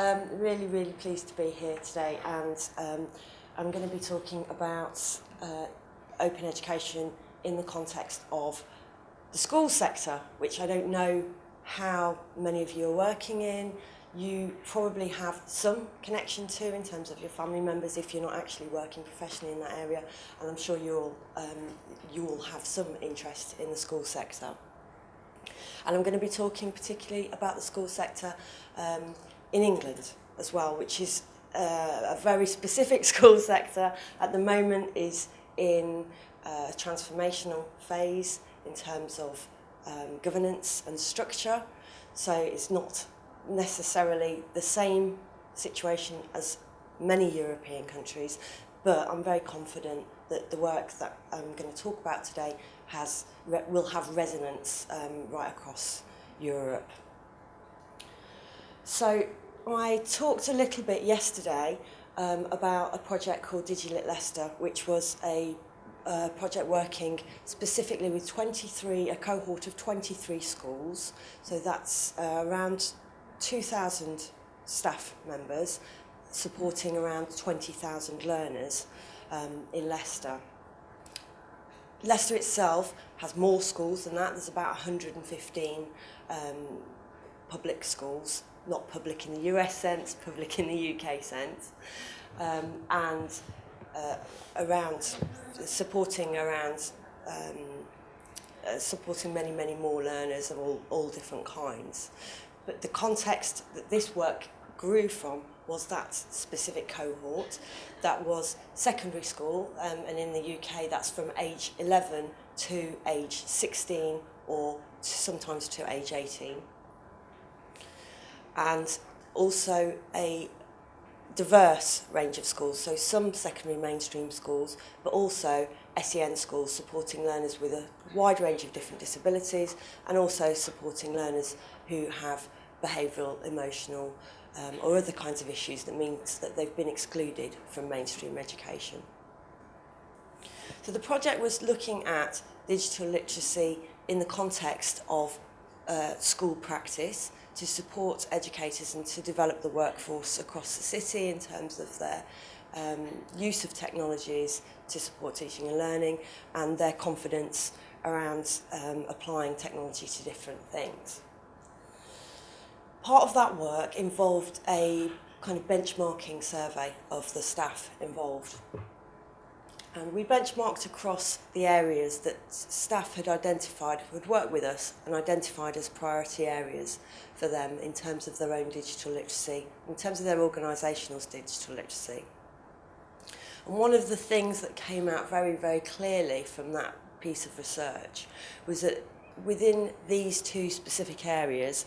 Um, really, really pleased to be here today and um, I'm going to be talking about uh, open education in the context of the school sector, which I don't know how many of you are working in. You probably have some connection to in terms of your family members if you're not actually working professionally in that area and I'm sure you all, um, you all have some interest in the school sector. And I'm going to be talking particularly about the school sector um, in England as well, which is uh, a very specific school sector at the moment is in a transformational phase in terms of um, governance and structure. So it's not necessarily the same situation as many European countries, but I'm very confident that the work that I'm going to talk about today has will have resonance um, right across Europe. So I talked a little bit yesterday um, about a project called DigiLit Leicester, which was a uh, project working specifically with 23, a cohort of 23 schools. So that's uh, around 2,000 staff members supporting around 20,000 learners um, in Leicester. Leicester itself has more schools than that. There's about 115 um, public schools not public in the US sense, public in the UK sense, um, and uh, around supporting around um, uh, supporting many, many more learners of all, all different kinds. But the context that this work grew from was that specific cohort that was secondary school um, and in the UK that's from age 11 to age 16 or sometimes to age 18. And also a diverse range of schools, so some secondary mainstream schools, but also SEN schools supporting learners with a wide range of different disabilities and also supporting learners who have behavioural, emotional um, or other kinds of issues that means that they've been excluded from mainstream education. So the project was looking at digital literacy in the context of uh, school practice to support educators and to develop the workforce across the city in terms of their um, use of technologies to support teaching and learning and their confidence around um, applying technology to different things. Part of that work involved a kind of benchmarking survey of the staff involved. And we benchmarked across the areas that staff had identified, who had worked with us and identified as priority areas for them in terms of their own digital literacy, in terms of their organisational digital literacy. And one of the things that came out very, very clearly from that piece of research was that within these two specific areas,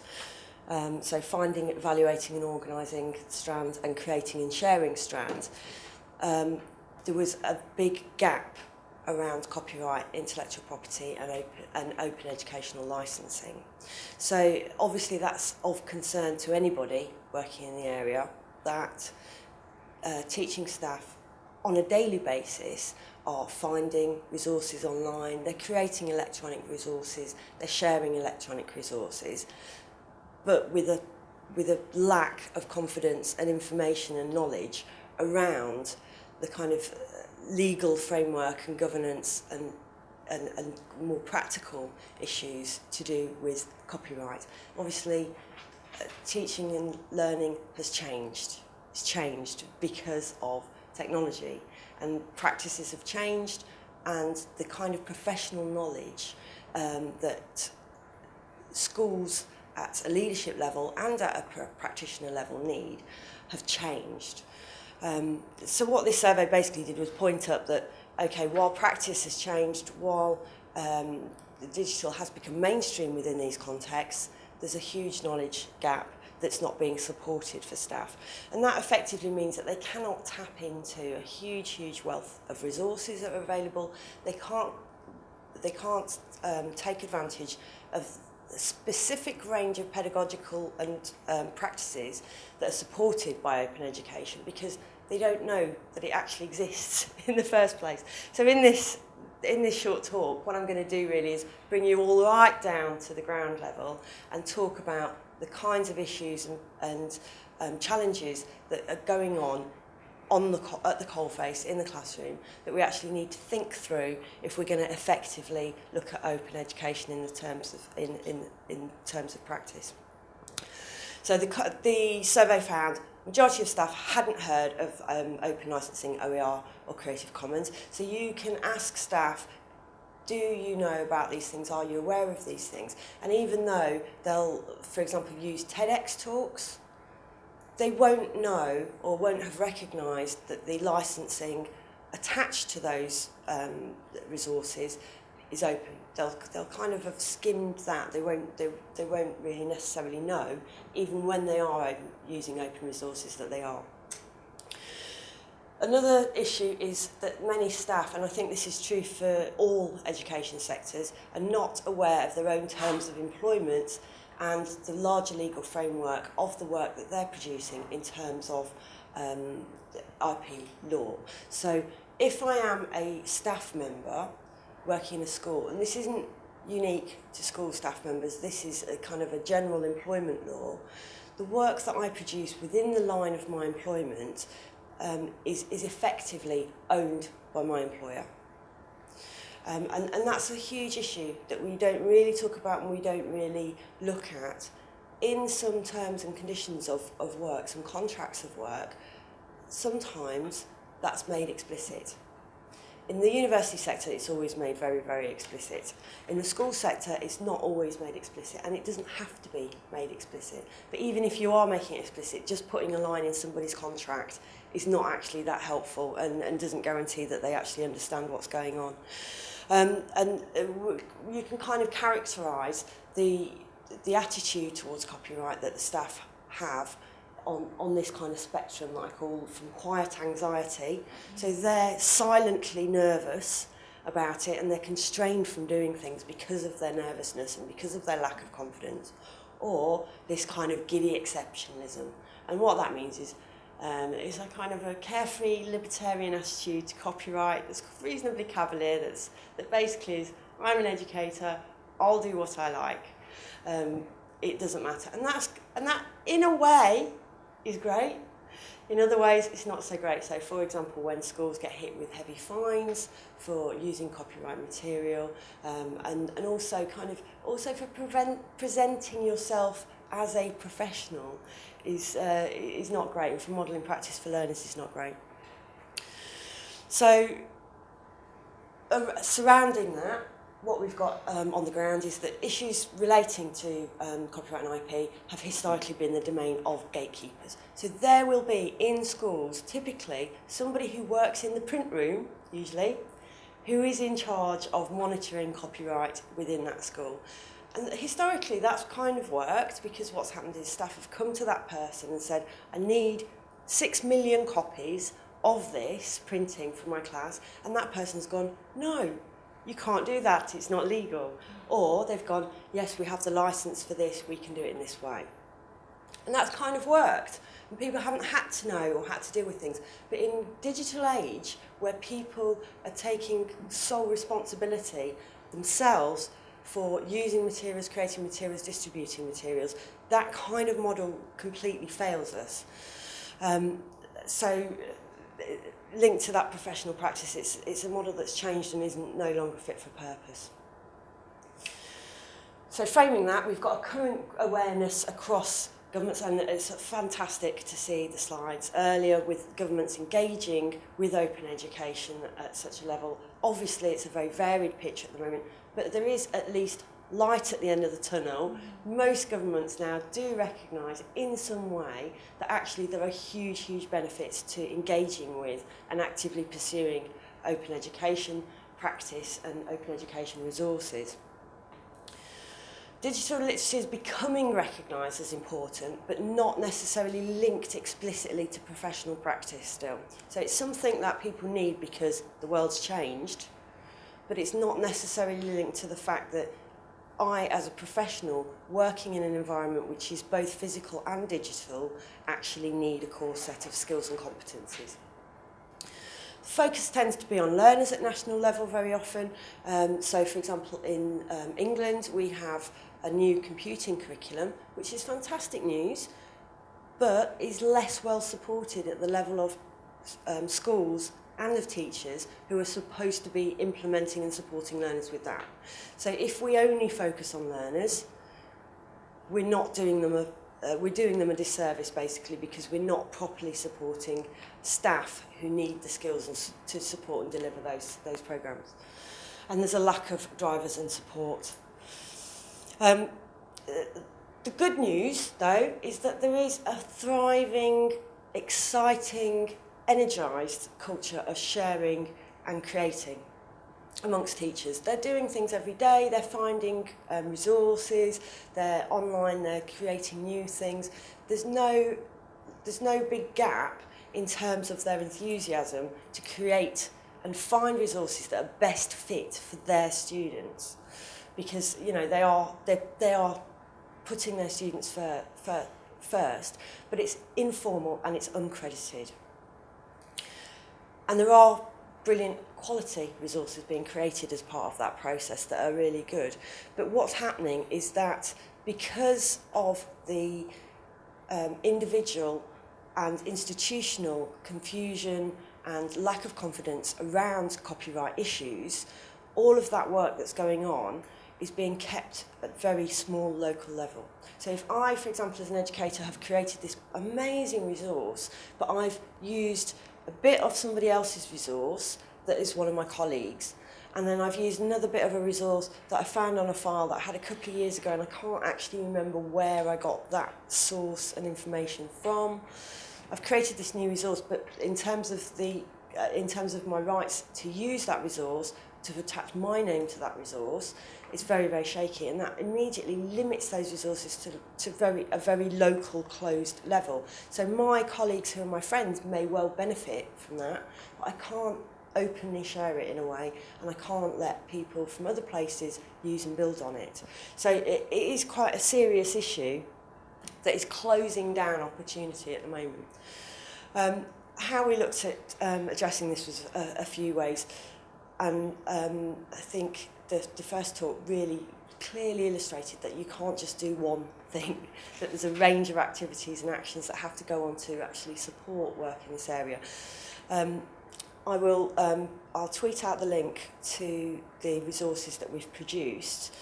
um, so finding, evaluating and organising strands and creating and sharing strands, um, there was a big gap around copyright, intellectual property and open, and open educational licensing. So obviously that's of concern to anybody working in the area that uh, teaching staff on a daily basis are finding resources online, they're creating electronic resources, they're sharing electronic resources, but with a, with a lack of confidence and information and knowledge around the kind of uh, legal framework and governance and and, and more practical issues to do with copyright. Obviously, uh, teaching and learning has changed. It's changed because of technology and practices have changed and the kind of professional knowledge um, that schools at a leadership level and at a pr practitioner level need have changed. Um, so what this survey basically did was point up that, okay, while practice has changed, while um, the digital has become mainstream within these contexts, there's a huge knowledge gap that's not being supported for staff. And that effectively means that they cannot tap into a huge, huge wealth of resources that are available. They can't, they can't um, take advantage of a specific range of pedagogical and um, practices that are supported by open education because they don't know that it actually exists in the first place. So in this in this short talk, what I'm going to do really is bring you all right down to the ground level and talk about the kinds of issues and, and um, challenges that are going on on the at the coalface in the classroom that we actually need to think through if we're going to effectively look at open education in the terms of in in in terms of practice. So the the survey found majority of staff hadn't heard of um, open licensing OER or Creative Commons. So you can ask staff do you know about these things? Are you aware of these things? And even though they'll, for example, use TEDx talks, they won't know or won't have recognised that the licensing attached to those um, resources is open. they'll they'll kind of have skimmed that they won't they, they won't really necessarily know even when they are using open resources that they are Another issue is that many staff, and I think this is true for all education sectors, are not aware of their own terms of employment and the larger legal framework of the work that they're producing in terms of um, IP law. So if I am a staff member working in a school, and this isn't unique to school staff members, this is a kind of a general employment law, the work that I produce within the line of my employment um, is, is effectively owned by my employer. Um, and, and that's a huge issue that we don't really talk about and we don't really look at. In some terms and conditions of, of work, some contracts of work, sometimes that's made explicit. In the university sector, it's always made very, very explicit. In the school sector, it's not always made explicit, and it doesn't have to be made explicit. But even if you are making it explicit, just putting a line in somebody's contract is not actually that helpful and, and doesn't guarantee that they actually understand what's going on. Um, and uh, you can kind of characterise the, the attitude towards copyright that the staff have on, on this kind of spectrum that I call from quiet anxiety. So they're silently nervous about it and they're constrained from doing things because of their nervousness and because of their lack of confidence or this kind of giddy exceptionalism. And what that means is um, it's a kind of a carefree libertarian attitude to copyright that's reasonably cavalier, that's, that basically is, I'm an educator, I'll do what I like. Um, it doesn't matter. And, that's, and that, in a way, is great. In other ways, it's not so great. So, for example, when schools get hit with heavy fines for using copyright material, um, and, and also kind of also for prevent, presenting yourself as a professional is, uh, is not great, and for modelling practice for learners is not great. So, uh, surrounding that, what we've got um, on the ground is that issues relating to um, copyright and IP have historically been the domain of gatekeepers. So there will be in schools typically somebody who works in the print room, usually, who is in charge of monitoring copyright within that school. And historically, that's kind of worked because what's happened is staff have come to that person and said, I need six million copies of this printing for my class. And that person's gone, no, you can't do that, it's not legal. Or they've gone, yes, we have the license for this, we can do it in this way. And that's kind of worked. And people haven't had to know or had to deal with things. But in digital age, where people are taking sole responsibility themselves for using materials, creating materials, distributing materials, that kind of model completely fails us. Um, so linked to that professional practice, it's, it's a model that's changed and isn't no longer fit for purpose. So framing that, we've got a current awareness across governments and it's fantastic to see the slides earlier with governments engaging with open education at such a level. Obviously it's a very varied picture at the moment, but there is at least light at the end of the tunnel. Most governments now do recognise in some way that actually there are huge, huge benefits to engaging with and actively pursuing open education practice and open education resources. Digital literacy is becoming recognised as important, but not necessarily linked explicitly to professional practice still. So it's something that people need because the world's changed, but it's not necessarily linked to the fact that I, as a professional, working in an environment which is both physical and digital, actually need a core set of skills and competencies. Focus tends to be on learners at national level very often. Um, so, for example, in um, England, we have a new computing curriculum, which is fantastic news, but is less well supported at the level of um, schools and of teachers who are supposed to be implementing and supporting learners with that. So if we only focus on learners, we're not doing them a uh, we're doing them a disservice basically because we're not properly supporting staff who need the skills and to support and deliver those those programs. And there's a lack of drivers and support. Um, the good news though is that there is a thriving exciting energised culture of sharing and creating amongst teachers. They're doing things every day, they're finding um, resources, they're online, they're creating new things. There's no, there's no big gap in terms of their enthusiasm to create and find resources that are best fit for their students because you know they are they, they are putting their students for, for, first but it's informal and it's uncredited And there are brilliant quality resources being created as part of that process that are really good. But what's happening is that because of the um, individual and institutional confusion and lack of confidence around copyright issues, all of that work that's going on is being kept at very small local level. So if I, for example, as an educator, have created this amazing resource, but I've used a bit of somebody else's resource that is one of my colleagues. And then I've used another bit of a resource that I found on a file that I had a couple of years ago and I can't actually remember where I got that source and information from. I've created this new resource, but in terms of the uh, in terms of my rights to use that resource, to have attached my name to that resource is very, very shaky. And that immediately limits those resources to, to very, a very local, closed level. So my colleagues who are my friends may well benefit from that, but I can't openly share it in a way and I can't let people from other places use and build on it. So it, it is quite a serious issue that is closing down opportunity at the moment. Um, how we looked at um, addressing this was a, a few ways. And um, I think the, the first talk really clearly illustrated that you can't just do one thing, that there's a range of activities and actions that have to go on to actually support work in this area. Um, I will, um, I'll tweet out the link to the resources that we've produced.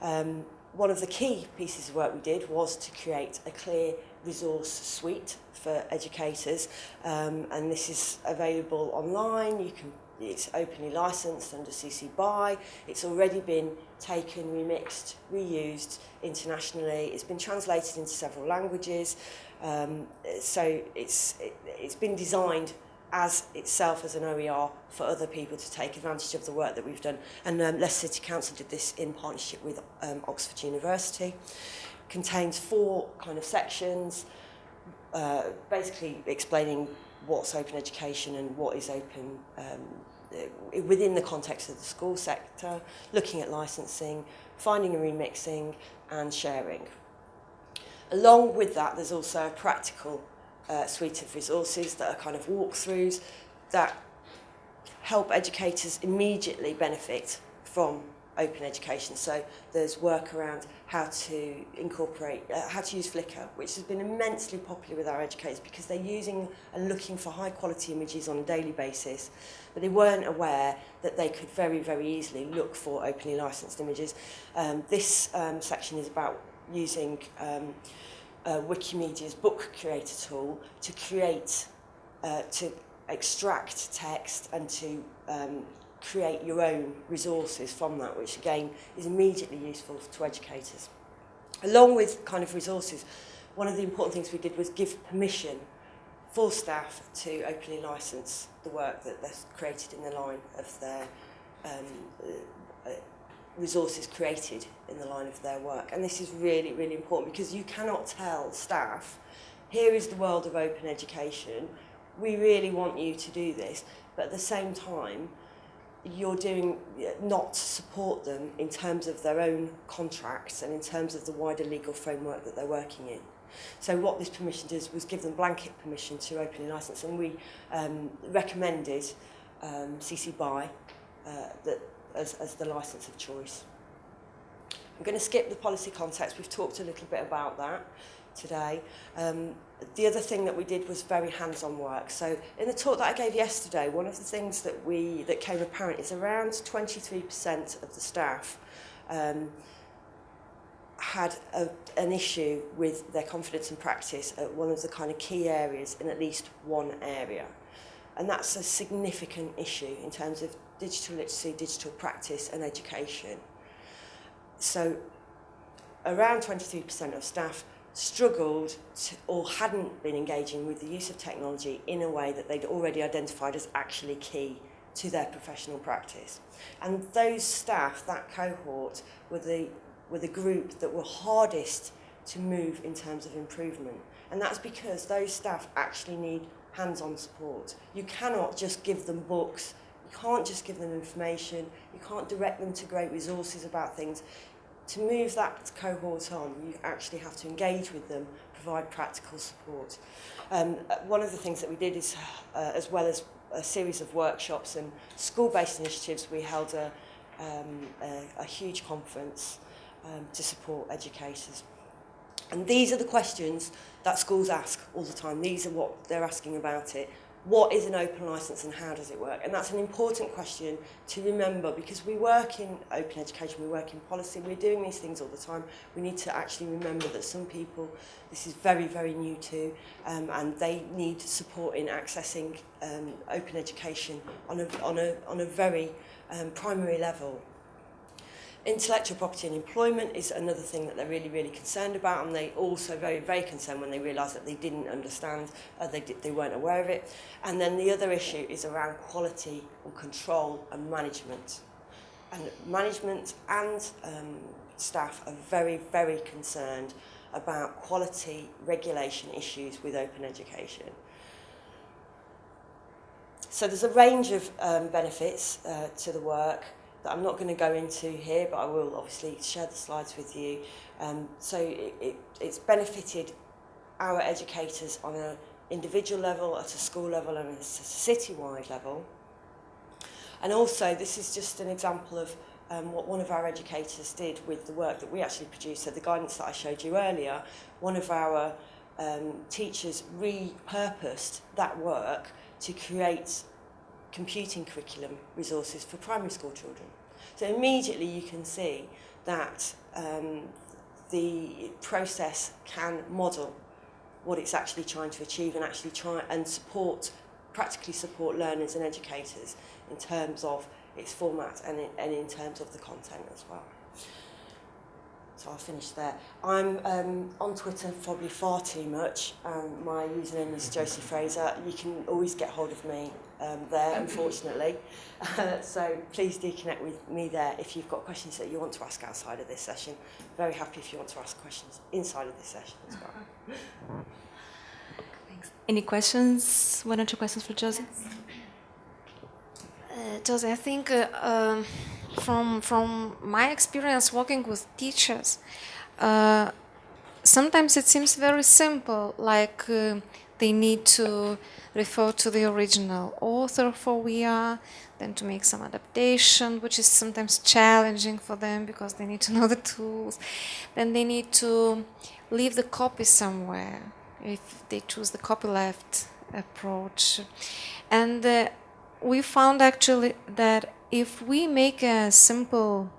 Um, one of the key pieces of work we did was to create a clear resource suite for educators um, and this is available online. You can it's openly licensed under CC BY. It's already been taken, remixed, reused internationally. It's been translated into several languages. Um, so it's, it, it's been designed as itself as an OER for other people to take advantage of the work that we've done. And um, Leicester City Council did this in partnership with um, Oxford University. Contains four kind of sections, uh, basically explaining what's open education and what is open um, within the context of the school sector, looking at licensing, finding and remixing and sharing. Along with that, there's also a practical uh, suite of resources that are kind of walkthroughs that help educators immediately benefit from open education. So there's work around how to incorporate, uh, how to use Flickr, which has been immensely popular with our educators because they're using and looking for high quality images on a daily basis, but they weren't aware that they could very, very easily look for openly licensed images. Um, this um, section is about using um, uh, Wikimedia's book creator tool to create, uh, to extract text and to um, create your own resources from that, which again is immediately useful to educators. Along with kind of resources, one of the important things we did was give permission for staff to openly license the work that they've created in the line of their um, uh, resources created in the line of their work. And this is really, really important because you cannot tell staff, here is the world of open education, we really want you to do this, but at the same time, you're doing not to support them in terms of their own contracts and in terms of the wider legal framework that they're working in. So what this permission does was give them blanket permission to open a license and we um, recommended um, CC BY uh, that, as, as the license of choice. I'm going to skip the policy context. We've talked a little bit about that. Today. Um, the other thing that we did was very hands-on work. So in the talk that I gave yesterday, one of the things that we that came apparent is around 23% of the staff um, had a, an issue with their confidence and practice at one of the kind of key areas in at least one area. And that's a significant issue in terms of digital literacy, digital practice and education. So around 23% of staff struggled to, or hadn't been engaging with the use of technology in a way that they'd already identified as actually key to their professional practice. And those staff, that cohort, were the, were the group that were hardest to move in terms of improvement. And that's because those staff actually need hands-on support. You cannot just give them books, you can't just give them information, you can't direct them to great resources about things. to move that cohort on, you actually have to engage with them, provide practical support. Um, one of the things that we did is, uh, as well as a series of workshops and school-based initiatives, we held a, um, a, a huge conference um, to support educators. And these are the questions that schools ask all the time. These are what they're asking about it what is an open license and how does it work? And that's an important question to remember because we work in open education, we work in policy, we're doing these things all the time. We need to actually remember that some people this is very, very new to um, and they need support in accessing um, open education on a, on a, on a very um, primary level. Intellectual property and employment is another thing that they're really, really concerned about, and they also very, very concerned when they realise that they didn't understand, uh, they, they weren't aware of it. And then the other issue is around quality and control and management. And management and um, staff are very, very concerned about quality regulation issues with open education. So there's a range of um, benefits uh, to the work. That I'm not going to go into here, but I will obviously share the slides with you. Um, so it, it, it's benefited our educators on an individual level, at a school level and at a city-wide level. And also, this is just an example of um, what one of our educators did with the work that we actually produced. So the guidance that I showed you earlier, one of our um, teachers repurposed that work to create computing curriculum resources for primary school children. So immediately you can see that um, the process can model what it's actually trying to achieve and actually try and support, practically support learners and educators in terms of its format and in, and in terms of the content as well. So I'll finish there. I'm um, on Twitter probably far too much. Um, my username is Josie Fraser. You can always get hold of me um, there, unfortunately. Uh, so please do connect with me there if you've got questions that you want to ask outside of this session. Very happy if you want to ask questions inside of this session as well. Thanks. Any questions? One or two questions for Josie? Uh, Josie, I think uh, um, from from my experience working with teachers, uh, sometimes it seems very simple, like uh, they need to refer to the original author for we are, then to make some adaptation, which is sometimes challenging for them because they need to know the tools. Then they need to leave the copy somewhere if they choose the copyleft approach. And uh, we found actually that if we make a simple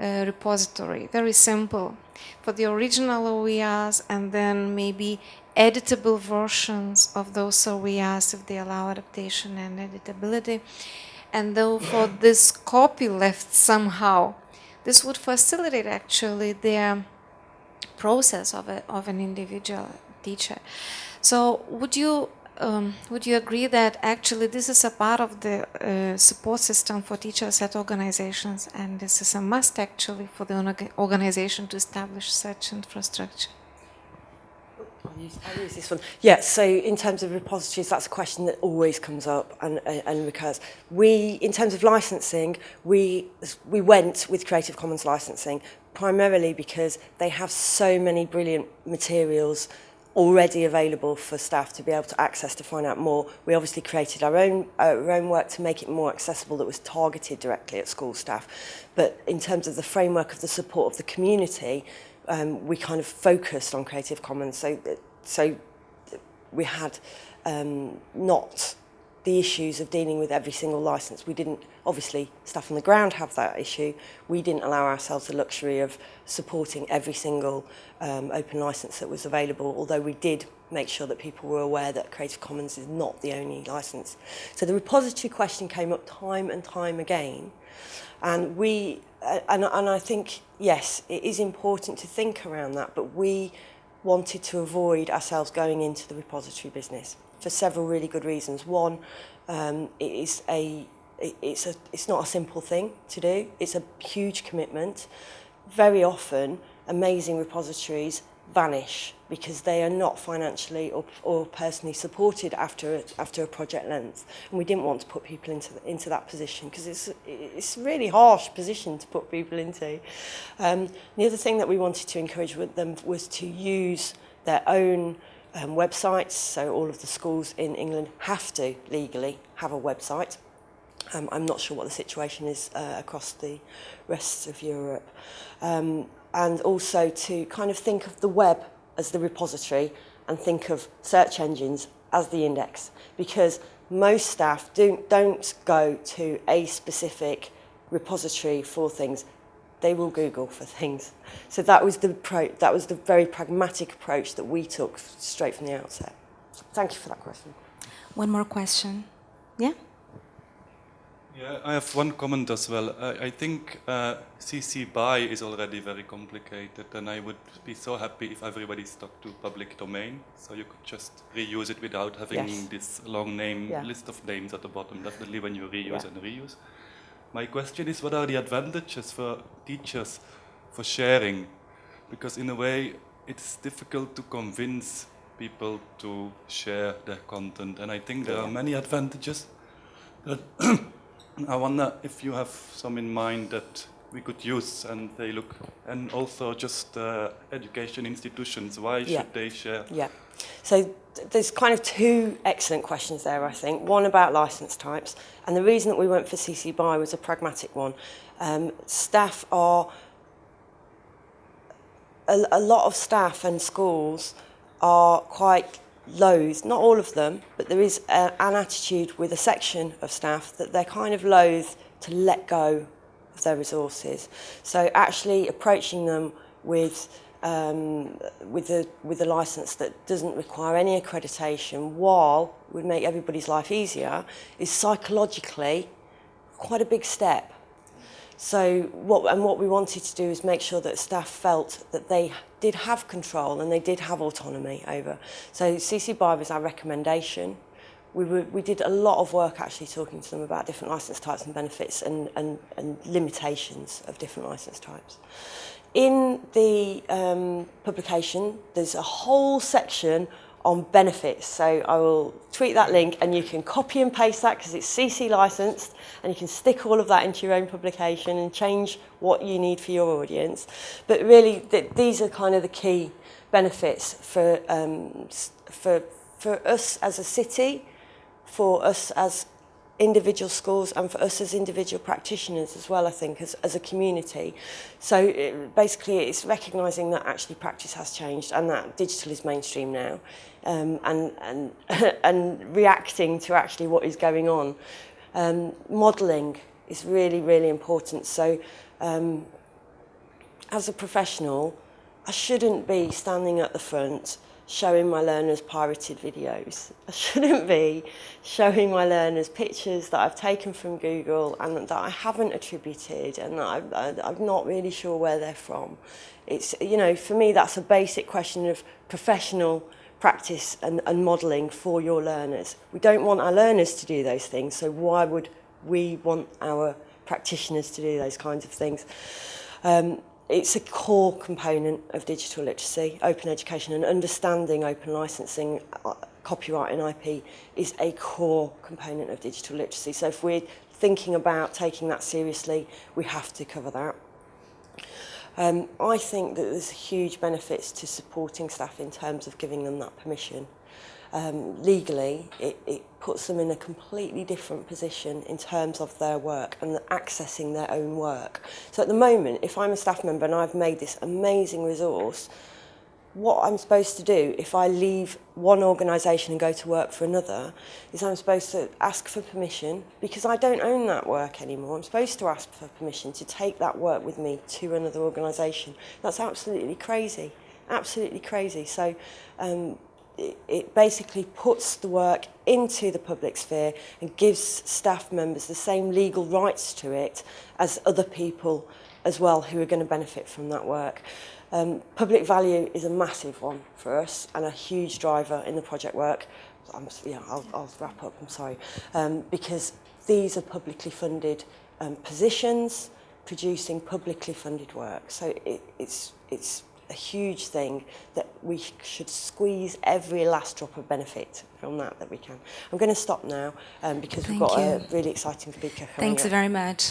uh, repository, very simple, for the original OERs and then maybe editable versions of those OERs if they allow adaptation and editability. And though for this copyleft somehow, this would facilitate actually the process of, a, of an individual teacher. So would you um, would you agree that actually this is a part of the uh, support system for teachers at organizations and this is a must actually for the organization to establish such infrastructure? I'll use, this one. Yeah, so in terms of repositories, that's a question that always comes up and, and recurs. We, in terms of licensing, we, we went with Creative Commons licensing primarily because they have so many brilliant materials already available for staff to be able to access to find out more. We obviously created our own, our own work to make it more accessible that was targeted directly at school staff. But in terms of the framework of the support of the community, um, we kind of focused on Creative Commons. So, so we had um, not the issues of dealing with every single license. We didn't, obviously, staff on the ground have that issue. We didn't allow ourselves the luxury of supporting every single um, open license that was available, although we did make sure that people were aware that Creative Commons is not the only license. So the repository question came up time and time again. And we, uh, and, and I think, yes, it is important to think around that, but we wanted to avoid ourselves going into the repository business for several really good reasons. One, um, it is a it's a it's not a simple thing to do. It's a huge commitment. Very often, amazing repositories vanish because they are not financially or, or personally supported after a, after a project length. And we didn't want to put people into the, into that position because it's it's a really harsh position to put people into. Um, the other thing that we wanted to encourage with them was to use their own um, websites. So all of the schools in England have to legally have a website. Um, I'm not sure what the situation is uh, across the rest of Europe. Um, and also to kind of think of the web as the repository and think of search engines as the index. Because most staff don't, don't go to a specific repository for things. They will google for things. So that was the pro that was the very pragmatic approach that we took straight from the outset. Thank you for that question. One more question. Yeah Yeah, I have one comment as well. I, I think uh, CC BY is already very complicated, and I would be so happy if everybody stuck to public domain, so you could just reuse it without having Yes. this long name Yeah. list of names at the bottom. Definitely when you reuse Yeah. and reuse. My question is, what are the advantages for teachers for sharing? Because in a way, it's difficult to convince people to share their content, and I think there are many advantages. That I wonder if you have some in mind that we could use, and they look, and also just uh, education institutions. Why Yeah. should they share? Yeah. So th- there's kind of two excellent questions there, I think. One about license types, and the reason that we went for CC BY was a pragmatic one. Um, staff are a, a lot of staff and schools are quite loath, not all of them, but there is a, an attitude with a section of staff that they're kind of loath to let go of their resources. So actually approaching them with um, with a with a license that doesn't require any accreditation, while would make everybody's life easier, is psychologically quite a big step. So what, and what we wanted to do is make sure that staff felt that they did have control and they did have autonomy over. So CC BY was our recommendation. We, were, we did a lot of work actually talking to them about different license types and benefits and, and, and limitations of different license types. In the um, publication, there's a whole section on benefits. So I will tweet that link and you can copy and paste that because it's CC licensed and you can stick all of that into your own publication and change what you need for your audience. But really, th these are kind of the key benefits for, um, for, for us as a city, for us as individual schools and for us as individual practitioners as well, I think, as, as a community. So it, basically it's recognising that actually practice has changed and that digital is mainstream now um, and, and, and reacting to actually what is going on. Um, modelling is really, really important. So um, as a professional, I shouldn't be standing at the front showing my learners pirated videos. I shouldn't be showing my learners pictures that I've taken from Google and that I haven't attributed and I, I, I'm not really sure where they're from. It's, you know, for me, that's a basic question of professional practice and, and modelling for your learners. We don't want our learners to do those things, so why would we want our practitioners to do those kinds of things? Um, it's a core component of digital literacy, open education and understanding open licensing, uh, copyright and IP is a core component of digital literacy. So if we're thinking about taking that seriously, we have to cover that. Um, I think that there's huge benefits to supporting staff in terms of giving them that permission um, legally, it, it puts them in a completely different position in terms of their work and accessing their own work. So at the moment, if I'm a staff member and I've made this amazing resource, what I'm supposed to do if I leave one organisation and go to work for another is I'm supposed to ask for permission because I don't own that work anymore. I'm supposed to ask for permission to take that work with me to another organisation. That's absolutely crazy. Absolutely crazy. So um, it, basically puts the work into the public sphere and gives staff members the same legal rights to it as other people as well who are going to benefit from that work. Um, public value is a massive one for us and a huge driver in the project work. I'm, yeah, I'll, I'll wrap up, I'm sorry. Um, because these are publicly funded um, positions producing publicly funded work. So it, it's, it's a huge thing that we should squeeze every last drop of benefit from that that we can. I'm going to stop now um, because Thank we've got you. a really exciting speaker coming Thanks up. very much.